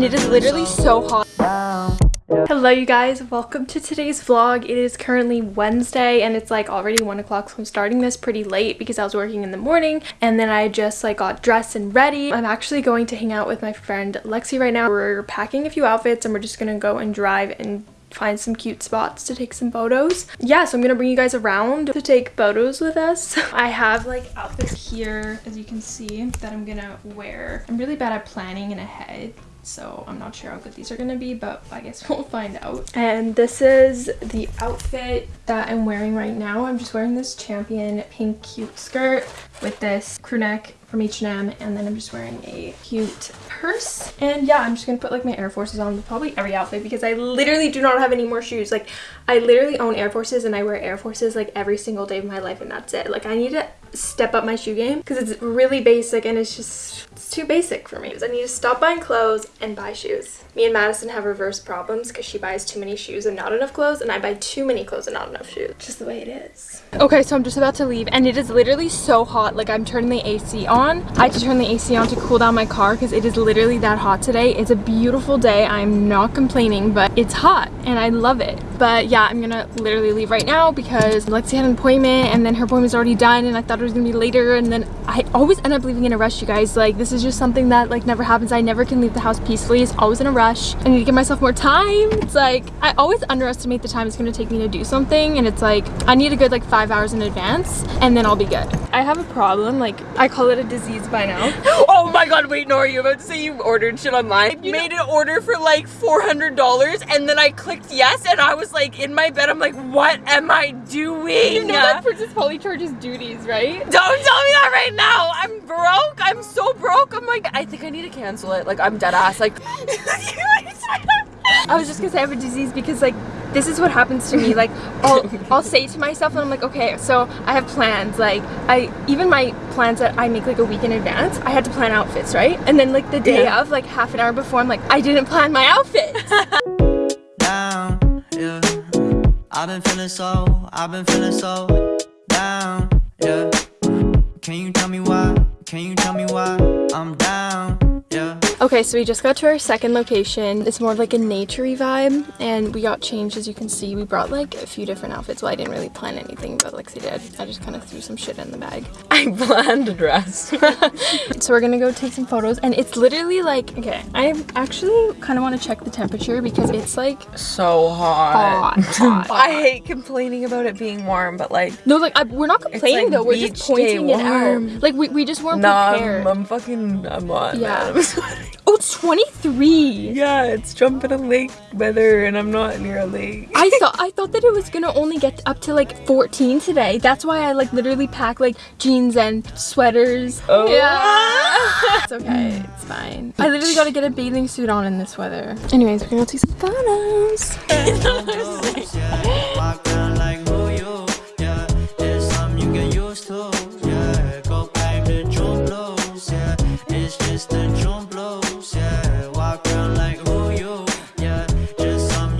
It is literally so hot. Hello you guys, welcome to today's vlog. It is currently Wednesday and it's like already 1 o'clock so I'm starting this pretty late because I was working in the morning and then I just like got dressed and ready. I'm actually going to hang out with my friend Lexi right now. We're packing a few outfits and we're just gonna go and drive and find some cute spots to take some photos. Yeah, so I'm gonna bring you guys around to take photos with us. I have like outfits here, as you can see, that I'm gonna wear. I'm really bad at planning in ahead so I'm not sure how good these are gonna be but I guess we'll find out. And this is the outfit that I'm wearing right now. I'm just wearing this champion pink cute skirt with this crew neck from H&M and then I'm just wearing a cute purse. And yeah I'm just gonna put like my Air Forces on probably every outfit because I literally do not have any more shoes. Like I literally own Air Forces and I wear Air Forces like every single day of my life and that's it. Like I need to step up my shoe game because it's really basic and it's just it's too basic for me. Because I need to stop buying clothes and buy shoes. Me and Madison have reverse problems because she buys too many shoes and not enough clothes and I buy too many clothes and not enough shoes. Just the way it is. Okay, so I'm just about to leave and it is literally so hot. Like I'm turning the AC on. I had to turn the AC on to cool down my car because it is literally that hot today. It's a beautiful day. I'm not complaining, but it's hot and I love it. But yeah, I'm gonna literally leave right now because Lexi had an appointment and then her appointment's already done and I thought it was gonna be later and then I always end up leaving in a rush, you guys. Like this is just something that like never happens. I never can leave the house peacefully. It's always in a rush. I need to give myself more time. It's like I always underestimate the time it's gonna take me to do something and it's like I need a good like five hours in advance and then I'll be good. I have a problem, like I call it a disease by now. oh my god, wait, Nora, you about to say you ordered shit online? You made an order for like $400 and then I clicked yes and I was like in my bed. I'm like, what am I doing? You know that Princess Polly charges duties, right? Don't tell me that right now. I'm broke. I'm so broke. I'm like, I think I need to cancel it. Like, I'm dead ass. Like, I was just gonna say I have a disease because like this is what happens to me like I'll, I'll say to myself and I'm like okay so I have plans like I even my plans that I make like a week in advance I had to plan outfits right and then like the day yeah. of like half an hour before I'm like I didn't plan my outfit down, yeah. I've been feeling so, I've been feeling so down, yeah Can you tell me why, can you tell me why I'm down, Okay, so we just got to our second location. It's more like a naturey vibe and we got changed as you can see. We brought like a few different outfits. Well, I didn't really plan anything, but Lexi did. I just kind of threw some shit in the bag. I planned a dress. so we're gonna go take some photos and it's literally like, okay, I actually kind of want to check the temperature because it's like so hot. hot, hot. I hate complaining about it being warm, but like no, like I, we're not complaining like though. We're just pointing it out. Like we, we just weren't nah, prepared. I'm, I'm fucking I'm hot. Yeah. Oh, it's 23. Yeah, it's jumping a lake weather and I'm not near a lake. I thought I thought that it was gonna only get up to like 14 today. That's why I like literally pack like jeans and sweaters. Oh. Yeah. it's okay, it's fine. I literally gotta get a bathing suit on in this weather. Anyways, we're gonna take some photos.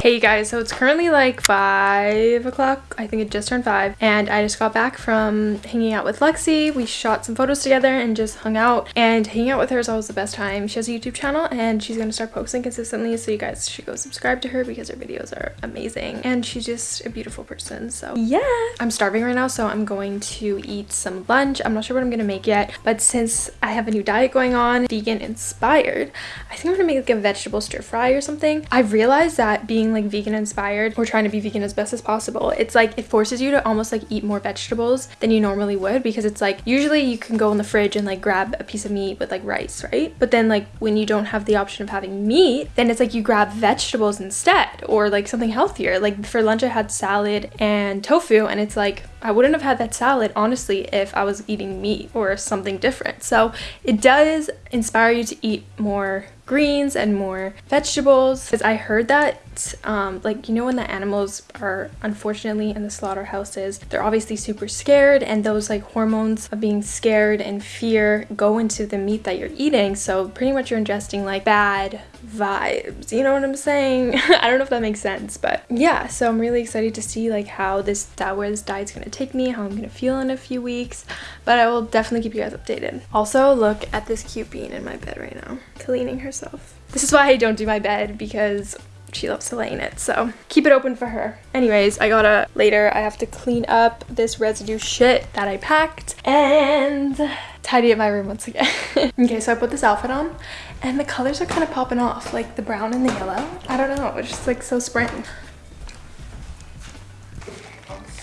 Hey you guys, so it's currently like 5 o'clock. I think it just turned 5. And I just got back from hanging out with Lexi. We shot some photos together and just hung out. And hanging out with her is always the best time. She has a YouTube channel and she's going to start posting consistently. So you guys should go subscribe to her because her videos are amazing. And she's just a beautiful person. So yeah. I'm starving right now, so I'm going to eat some lunch. I'm not sure what I'm going to make yet. But since I have a new diet going on, vegan inspired, I think I'm going to make like a vegetable stir fry or something. I've realized that being like vegan inspired or trying to be vegan as best as possible it's like it forces you to almost like eat more vegetables than you normally would because it's like usually you can go in the fridge and like grab a piece of meat with like rice right? But then like when you don't have the option of having meat then it's like you grab vegetables instead or like something healthier. Like for lunch I had salad and tofu and it's like I wouldn't have had that salad honestly if I was eating meat or something different. So it does inspire you to eat more greens and more vegetables. Because I heard that um, like you know when the animals are unfortunately in the slaughterhouses they're obviously super scared and those like hormones of being scared and fear go into the meat that you're eating. So pretty much you're ingesting like bad vibes you know what i'm saying? I don't know if that makes sense but yeah so i'm really excited to see like how this that where this diet's gonna take me how i'm gonna feel in a few weeks but i will definitely keep you guys updated. Also look at this cute bean in my bed right now. Cleaning herself. This is why i don't do my bed because she loves to lay in it so keep it open for her. Anyways i gotta later i have to clean up this residue shit that i packed and tidy up my room once again. Okay so i put this outfit on and the colors are kind of popping off like the brown and the yellow. I don't know it's just like so spring.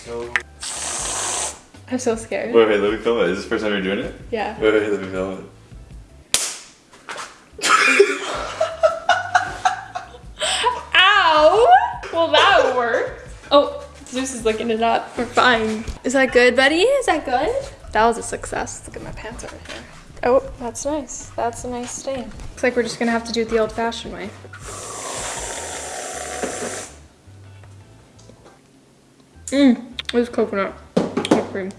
So. I'm so scared Wait, wait, let me film it. Is this the first time you're doing it? yeah Wait, wait, let me film it. Ow! Well, that worked. Oh, Zeus is looking it up. We're fine. Is that good, buddy? Is that good? That was a success. Look at my pants over here. Oh, that's nice. That's a nice stain. Looks like we're just gonna have to do it the old-fashioned way. Mmm, it's coconut. Whipped.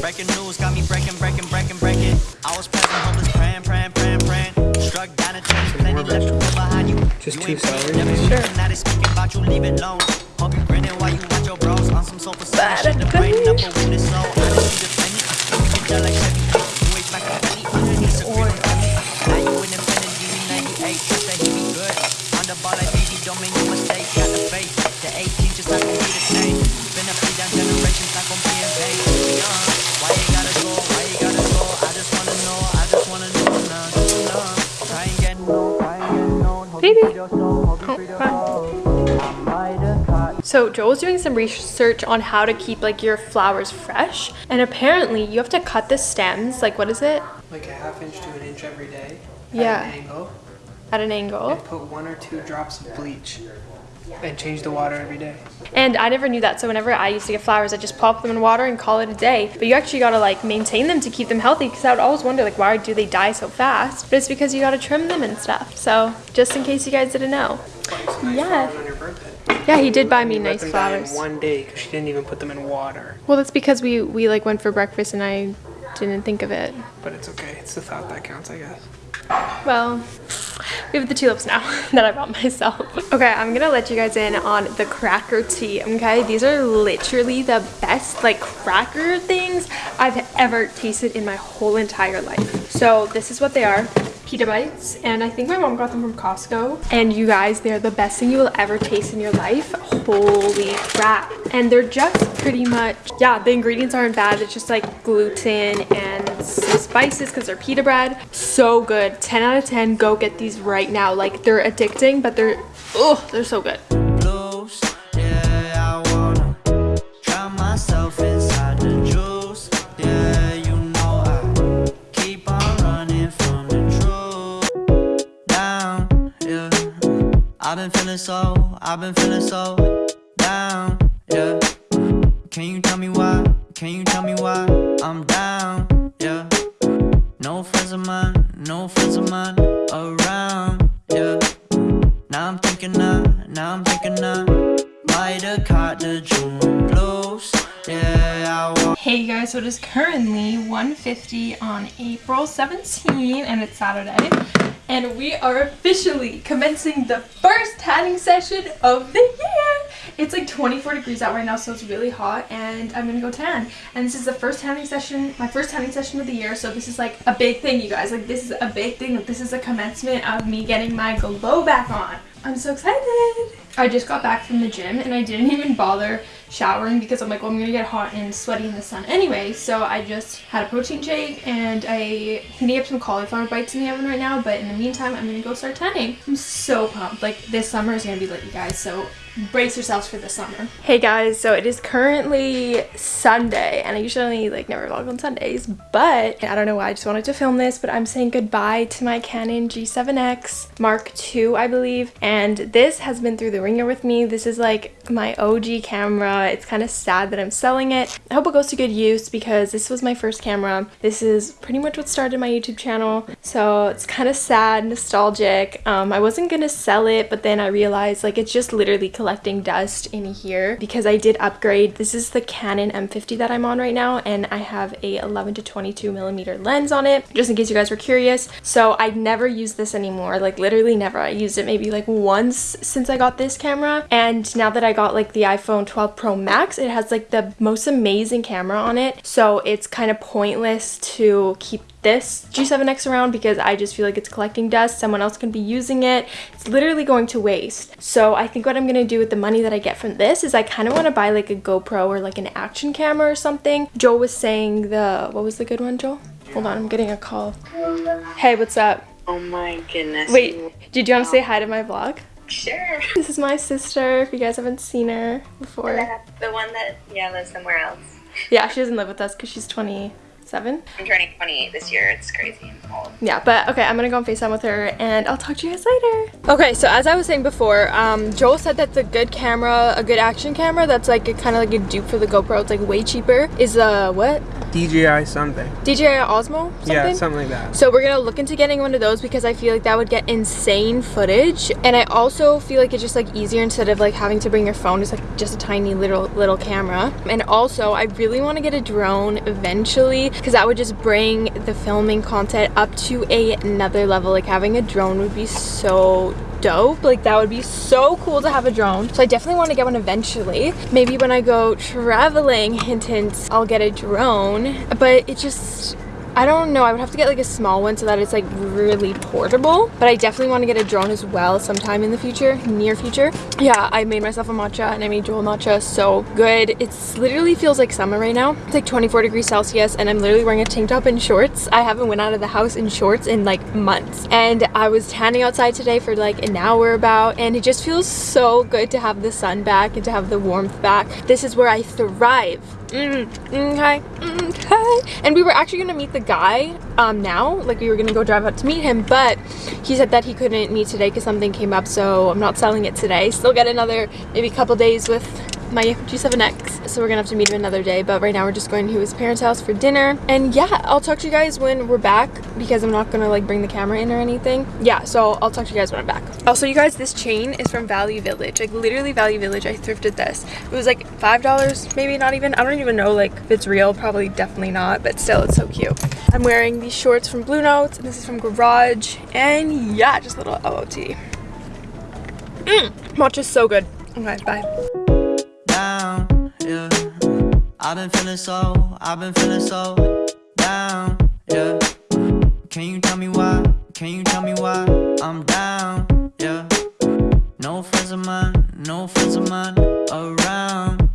Breaking news got me breaking, breaking, breaking, breaking. I was present, homeless, praying, praying, praying, praying. Struck down a train, plenty left to go behind you. Just You two ain't pretty, celery? never Sure. Now they speaking about you, leave it alone. On the ball don't make no mistake. Got the faith. The 18 just not gonna be the same. Been a free down generations, not gonna be in vain. Why you gotta go? Why you gotta go? I just wanna know. I just wanna know. Nah, nah. Try and get no. Try and get no. Hope Baby. you free your soul. Hope you Oh, free your fine. soul. I might have So Joel's doing some research on how to keep like your flowers fresh. And apparently you have to cut the stems, like what is it? Like a half inch to an inch every day. Yeah. At an angle. At an angle. And put one or two drops of bleach. And change the water every day. And I never knew that. So whenever I used to get flowers, I just pop them in water and call it a day. But you actually gotta like maintain them to keep them healthy because I would always wonder like why do they die so fast? But it's because you gotta trim them and stuff. So just in case you guys didn't know. Nice Yeah. flowers On your birthday. Yeah, he did buy me nice them die in flowers. one day because she didn't even put them in water. Well, that's because we we like went for breakfast and I didn't think of it. But it's okay. It's the thought that counts, I guess. Well, we have the tulips now that I bought myself. Okay, I'm gonna let you guys in on the cracker tea, okay? These are literally the best like cracker things I've ever tasted in my whole entire life. So this is what they are. Pita bites, and I think my mom got them from Costco. And you guys, they're the best thing you will ever taste in your life. Holy crap. And they're just pretty much, yeah, the ingredients aren't bad. It's just like gluten and spices because they're pita bread. So good. 10 out of 10. Go get these right now. Like they're addicting, but they're, oh, they're so good. I've been feeling so down, yeah. Can you tell me why? Can you tell me why I'm down, yeah? No friends of mine, no friends of mine around, yeah. Now I'm thinking I, now I'm thinking I might have caught the June blues. Yeah, I. Hey guys, so it is currently 1.50 on April 17 and it's Saturday. And we are officially commencing the first tanning session of the year. It's like 24 degrees out right now, so it's really hot and I'm gonna go tan. And this is the first tanning session, my first tanning session of the year, so this is like a big thing, you guys. Like this is a big thing. This is a commencement of me getting my glow back on. I'm so excited. I just got back from the gym and I didn't even bother showering because I'm like, well, I'm gonna get hot and sweaty in the sun anyway. So I just had a protein shake and I heating up some cauliflower bites in the oven right now. But in the meantime, I'm gonna go start tanning. I'm so pumped. Like this summer is gonna be lit, you guys. So brace yourselves for the summer. Hey guys, so it is currently Sunday and I usually like never vlog on Sundays, but I don't know why I just wanted to film this, but I'm saying goodbye to my Canon G7X Mark II, I believe. And this has been through the ringer with me. This is like my OG camera. It's kind of sad that I'm selling it. I hope it goes to good use because this was my first camera. This is pretty much what started my YouTube channel. So it's kind of sad, nostalgic. Um, I wasn't gonna sell it, but then I realized like it's just literally collecting dust in here because I did upgrade. This is the Canon M50 that I'm on right now and I have a 11 to 22 millimeter lens on it just in case you guys were curious. So I never use this anymore like literally never. I used it maybe like once since I got this camera and now that I got like the iPhone 12 Pro Max it has like the most amazing camera on it so it's kind of pointless to keep this G7X around because I just feel like it's collecting dust. Someone else can be using it. It's literally going to waste. So I think what I'm going to do with the money that I get from this is I kind of want to buy like a GoPro or like an action camera or something. Joel was saying the, what was the good one, Joel? Hold on, I'm getting a call. Hey, what's up? Oh my goodness. Wait, did you want to say hi to my vlog? Sure. This is my sister, if you guys haven't seen her before. The one that, yeah, lives somewhere else. Yeah, she doesn't live with us because she's 27. I'm turning 28 this year. It's crazy. I'm old. Yeah, but okay, I'm gonna go on FaceTime with her and I'll talk to you guys later. Okay, so as I was saying before, um, Joel said that the good camera, a good action camera that's like kind of like a dupe for the GoPro, it's like way cheaper, is uh, what? DJI something. DJI Osmo? Something? Yeah, something like that. So we're gonna look into getting one of those because I feel like that would get insane footage. And I also feel like it's just like easier instead of like having to bring your phone. It's like just a tiny little little camera. And also I really want to get a drone eventually because that would just bring the filming content up to a, another level. Like having a drone would be so dope. Like that would be so cool to have a drone. So i definitely want to get one eventually. Maybe when i go traveling hint hint i'll get a drone. But it just I don't know, I would have to get like a small one so that it's like really portable. But I definitely want to get a drone as well sometime in the future, near future. Yeah, I made myself a matcha and I made Joel matcha so good. It's literally feels like summer right now. It's like 24 degrees Celsius and I'm literally wearing a tank top and shorts. I haven't went out of the house in shorts in like months. And I was tanning outside today for like an hour about and it just feels so good to have the sun back and to have the warmth back. This is where I thrive. Mm, okay, okay. And we were actually gonna meet the guy um, now, like we were gonna go drive out to meet him, but he said that he couldn't meet today because something came up, so I'm not selling it today. Still get another maybe couple days with my G7X. So we're gonna have to meet him another day, but right now we're just going to his parents' house for dinner. And yeah, I'll talk to you guys when we're back because I'm not gonna like bring the camera in or anything. Yeah, so I'll talk to you guys when I'm back. Also, you guys, this chain is from Value Village. Like literally Value Village, I thrifted this. It was like $5, maybe not even. I don't even know like if it's real, probably definitely not, but still it's so cute. I'm wearing these shorts from Blue Notes, and this is from Garage. And yeah, just a little OOTD. Mmm, matcha's so good. Okay, bye. I've been feeling so, I've been feeling so down, yeah. Can you tell me why? Can you tell me why I'm down, yeah? No friends of mine, no friends of mine around,